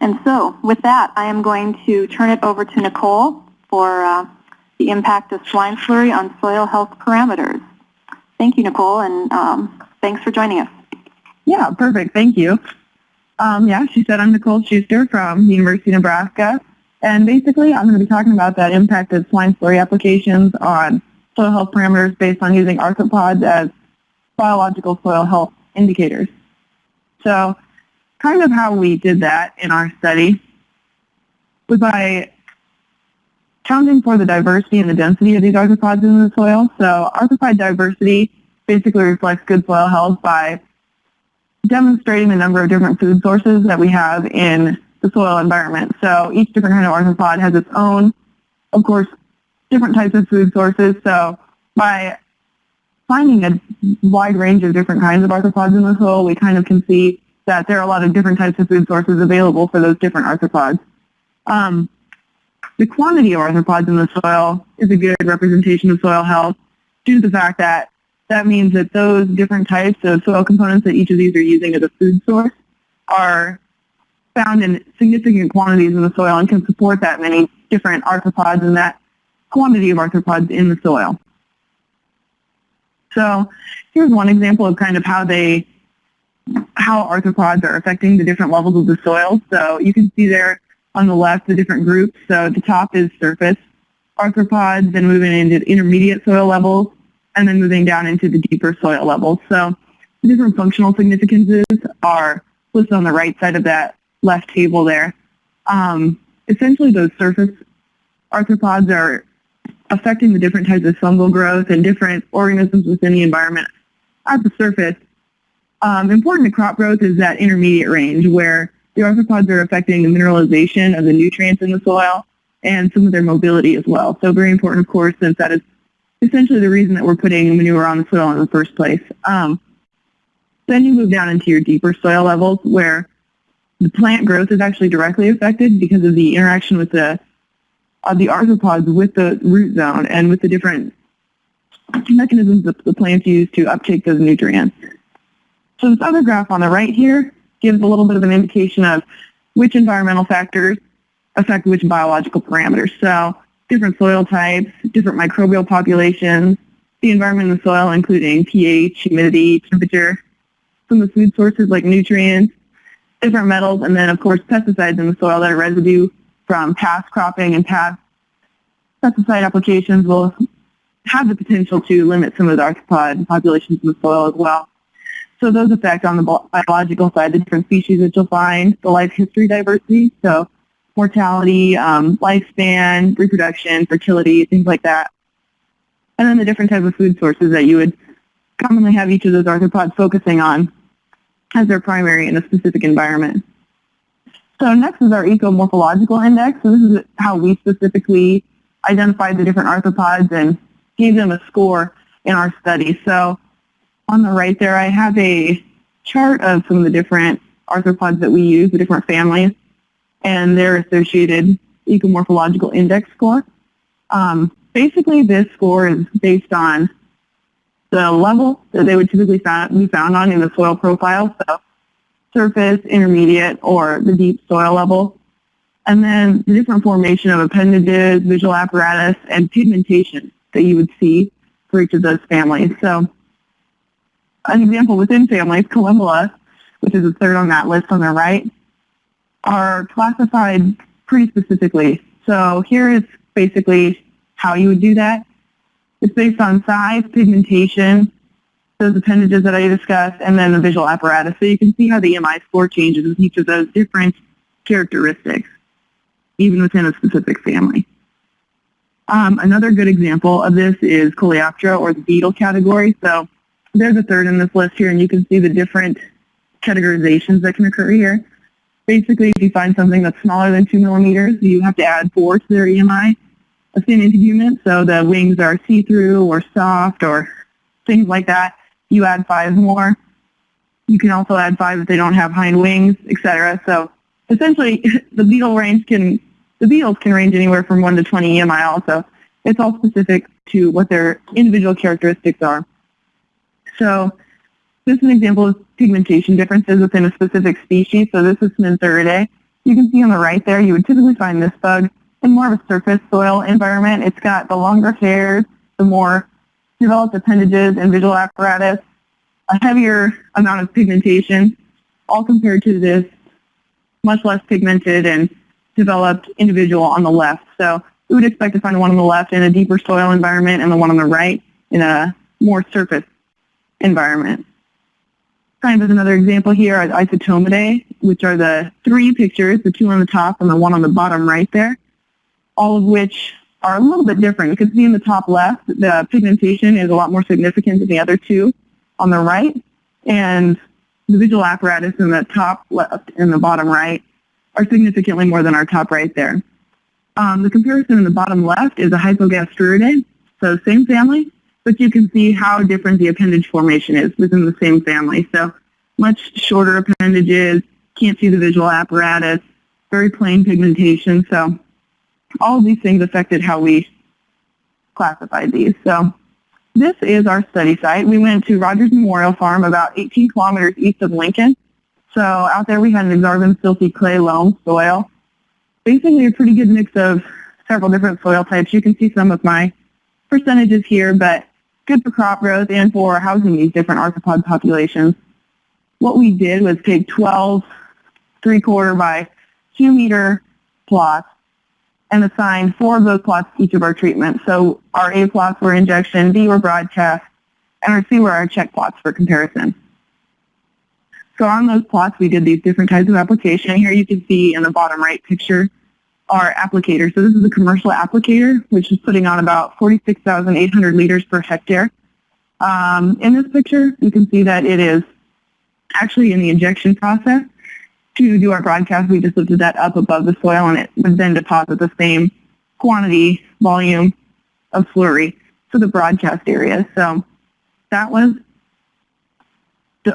And so with that, I am going to turn it over to Nicole for uh, the impact of swine slurry on soil health parameters. Thank you, Nicole, and um, thanks for joining us. Yeah, perfect. Thank you. Um, yeah, she said I'm Nicole Schuster from the University of Nebraska. And basically, I'm going to be talking about that impact of swine slurry applications on soil health parameters based on using arthropods as biological soil health indicators. So kind of how we did that in our study was by counting for the diversity and the density of these arthropods in the soil. So arthropod diversity basically reflects good soil health by demonstrating the number of different food sources that we have in the soil environment. So each different kind of arthropod has its own, of course, different types of food sources. So by finding a wide range of different kinds of arthropods in the soil, we kind of can see that there are a lot of different types of food sources available for those different arthropods. Um, the quantity of arthropods in the soil is a good representation of soil health due to the fact that that means that those different types of soil components that each of these are using as a food source are found in significant quantities in the soil and can support that many different arthropods and that quantity of arthropods in the soil. So here's one example of kind of how they, how arthropods are affecting the different levels of the soil. So you can see there on the left the different groups. So the top is surface arthropods, then moving into intermediate soil levels, and then moving down into the deeper soil levels. So the different functional significances are listed on the right side of that left table there. Um, essentially, those surface arthropods are affecting the different types of fungal growth and different organisms within the environment at the surface. Um, important to crop growth is that intermediate range where the arthropods are affecting the mineralization of the nutrients in the soil and some of their mobility as well. So very important, of course, since that is essentially the reason that we're putting manure on the soil in the first place. Um, then you move down into your deeper soil levels where the plant growth is actually directly affected because of the interaction with the uh, the arthropods with the root zone and with the different mechanisms that the plants use to uptake those nutrients. So this other graph on the right here gives a little bit of an indication of which environmental factors affect which biological parameters. So different soil types, different microbial populations, the environment in the soil including pH, humidity, temperature, some of the food sources like nutrients, different metals, and then of course pesticides in the soil that are residue from past cropping and past pesticide applications will have the potential to limit some of the arthropod populations in the soil as well. So those affect on the biological side the different species that you'll find, the life history diversity, so mortality, um, lifespan, reproduction, fertility, things like that. And then the different type of food sources that you would commonly have each of those arthropods focusing on as their primary in a specific environment. So next is our ecomorphological index. So this is how we specifically identified the different arthropods and gave them a score in our study. So on the right there, I have a chart of some of the different arthropods that we use, the different families, and their associated ecomorphological index score. Um, basically, this score is based on the level that they would typically be found on in the soil profile, so surface, intermediate, or the deep soil level. And then the different formation of appendages, visual apparatus, and pigmentation that you would see for each of those families. So an example within families, Collembola, which is the third on that list on the right, are classified pretty specifically. So here is basically how you would do that. It's based on size, pigmentation, those appendages that I discussed, and then the visual apparatus. So you can see how the EMI score changes with each of those different characteristics, even within a specific family. Um, another good example of this is Coleoptera or the beetle category. So there's a third in this list here, and you can see the different categorizations that can occur here. Basically, if you find something that's smaller than 2 millimeters, you have to add 4 to their EMI a thin integument, so the wings are see-through or soft or things like that. You add five more. You can also add five if they don't have hind wings, etc. So essentially, the beetle range can the beetles can range anywhere from 1 to 20 EMI also. It's all specific to what their individual characteristics are. So this is an example of pigmentation differences within a specific species. So this is Spinotheridae. You can see on the right there, you would typically find this bug in more of a surface soil environment. It's got the longer hairs, the more developed appendages and visual apparatus, a heavier amount of pigmentation, all compared to this much less pigmented and developed individual on the left. So we would expect to find one on the left in a deeper soil environment and the one on the right in a more surface environment. Kind of another example here are isotomidae, which are the three pictures, the two on the top and the one on the bottom right there, all of which are a little bit different. You can see in the top left, the pigmentation is a lot more significant than the other two on the right, and the visual apparatus in the top left and the bottom right are significantly more than our top right there. Um, the comparison in the bottom left is a Hypogastruridae, so same family, but you can see how different the appendage formation is within the same family. So much shorter appendages, can't see the visual apparatus, very plain pigmentation. So all of these things affected how we classified these. So this is our study site. We went to Rogers Memorial Farm about 18 kilometers east of Lincoln. So out there we had an Aksarben silty clay loam soil. Basically a pretty good mix of several different soil types. You can see some of my percentages here, but good for crop growth and for housing these different arthropod populations. What we did was take 12 three-quarter by two meter plots and assign four of those plots to each of our treatments. So our A plots were injection, B were broadcast, and our C were our check plots for comparison. So on those plots, we did these different types of application. Here you can see in the bottom right picture our applicator. So this is a commercial applicator, which is putting on about 46,800 liters per hectare. Um, in this picture, you can see that it is actually in the injection process to do our broadcast, we just lifted that up above the soil and it would then deposit the same quantity, volume of slurry to the broadcast area. So that was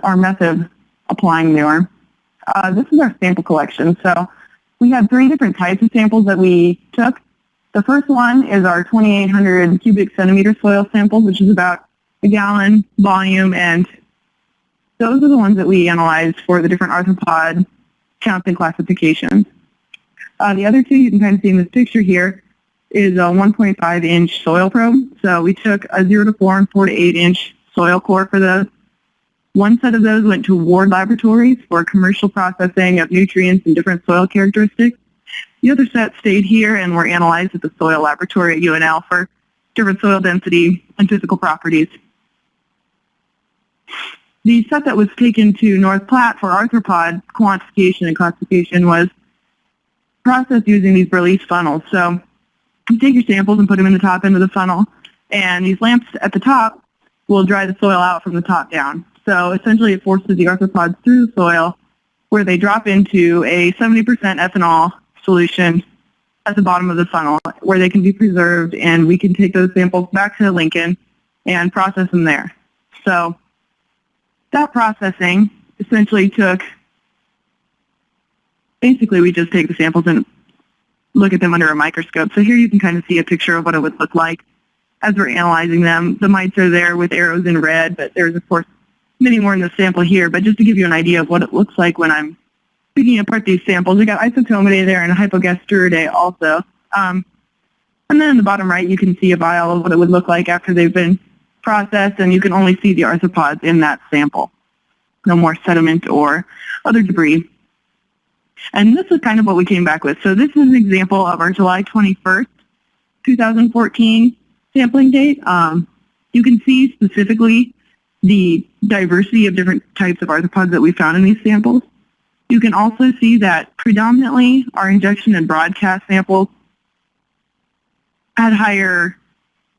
our method of applying manure. Uh, this is our sample collection. So we have three different types of samples that we took. The first one is our 2,800 cubic centimeter soil samples, which is about a gallon volume, and those are the ones that we analyzed for the different arthropod counts and classifications. Uh, the other two you can kind of see in this picture here is a 1.5 inch soil probe. So we took a 0 to 4 and 4 to 8 inch soil core for those. One set of those went to Ward Laboratories for commercial processing of nutrients and different soil characteristics. The other set stayed here and were analyzed at the soil laboratory at UNL for different soil density and physical properties. The set that was taken to North Platte for arthropod quantification and classification was processed using these Berlese funnels. So you take your samples and put them in the top end of the funnel, and these lamps at the top will dry the soil out from the top down. So essentially it forces the arthropods through the soil where they drop into a 70% ethanol solution at the bottom of the funnel where they can be preserved and we can take those samples back to Lincoln and process them there. So that processing essentially took, basically we just take the samples and look at them under a microscope. So here you can kind of see a picture of what it would look like as we're analyzing them. The mites are there with arrows in red, but there's of course many more in the sample here. But just to give you an idea of what it looks like when I'm picking apart these samples, we got isotomidae there and hypogastruridae also. Um, and then in the bottom right, you can see a vial of what it would look like after they've been processed, and you can only see the arthropods in that sample. No more sediment or other debris. And this is kind of what we came back with. So this is an example of our July 21st, 2014 sampling date. Um, you can see specifically the diversity of different types of arthropods that we found in these samples. You can also see that predominantly our injection and broadcast samples had higher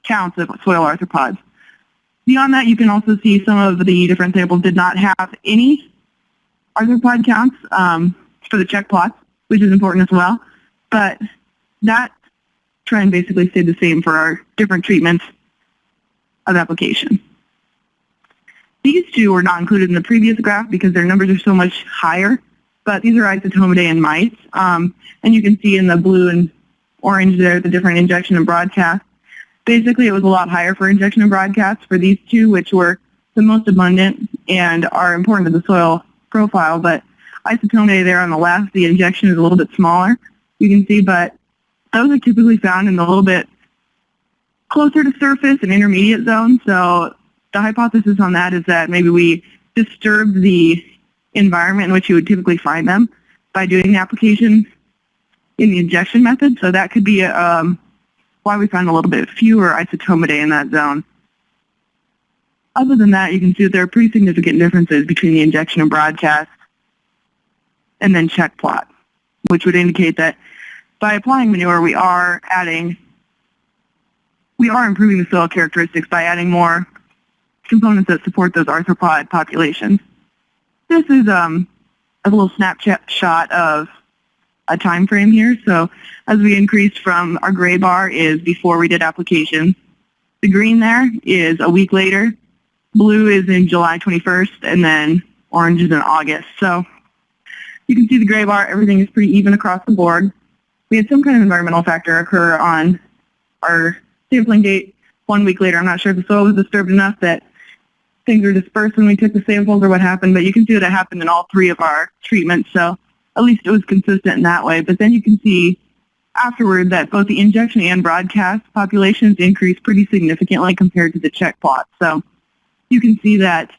counts of soil arthropods. Beyond that, you can also see some of the different samples did not have any arthropod counts um, for the check plots, which is important as well. But that trend basically stayed the same for our different treatments of application. These two were not included in the previous graph because their numbers are so much higher, but these are isotomidae and mites. Um, and you can see in the blue and orange there the different injection and broadcast basically it was a lot higher for injection and broadcast for these two, which were the most abundant and are important to the soil profile. But isotone there on the left, the injection is a little bit smaller, you can see, but those are typically found in the little bit closer to surface and intermediate zone. So the hypothesis on that is that maybe we disturb the environment in which you would typically find them by doing the application in the injection method. So that could be um, why we find a little bit fewer isotomidae in that zone. Other than that, you can see that there are pretty significant differences between the injection and broadcast and then check plot, which would indicate that by applying manure, we are adding, we are improving the soil characteristics by adding more components that support those arthropod populations. This is um, a little snapshot shot of a time frame here. So as we increased from our gray bar is before we did application. The green there is a week later. Blue is in July 21st, and then orange is in August. So you can see the gray bar, everything is pretty even across the board. We had some kind of environmental factor occur on our sampling date one week later. I'm not sure if the soil was disturbed enough that things were dispersed when we took the samples or what happened, but you can see that it happened in all three of our treatments. So at least it was consistent in that way. But then you can see afterward that both the injection and broadcast populations increased pretty significantly compared to the check plot. So you can see that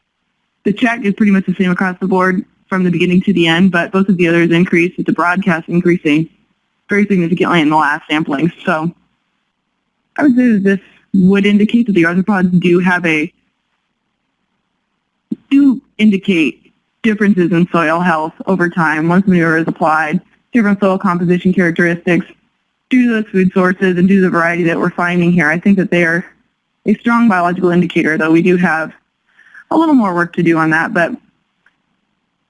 the check is pretty much the same across the board from the beginning to the end, but both of the others increased with the broadcast increasing very significantly in the last sampling. So I would say that this would indicate that the arthropods do have a do indicate differences in soil health over time once manure is applied, different soil composition characteristics due to those food sources and due to the variety that we're finding here. I think that they are a strong biological indicator, though we do have a little more work to do on that. But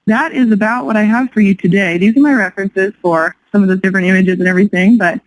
that is about what I have for you today. These are my references for some of the different images and everything, but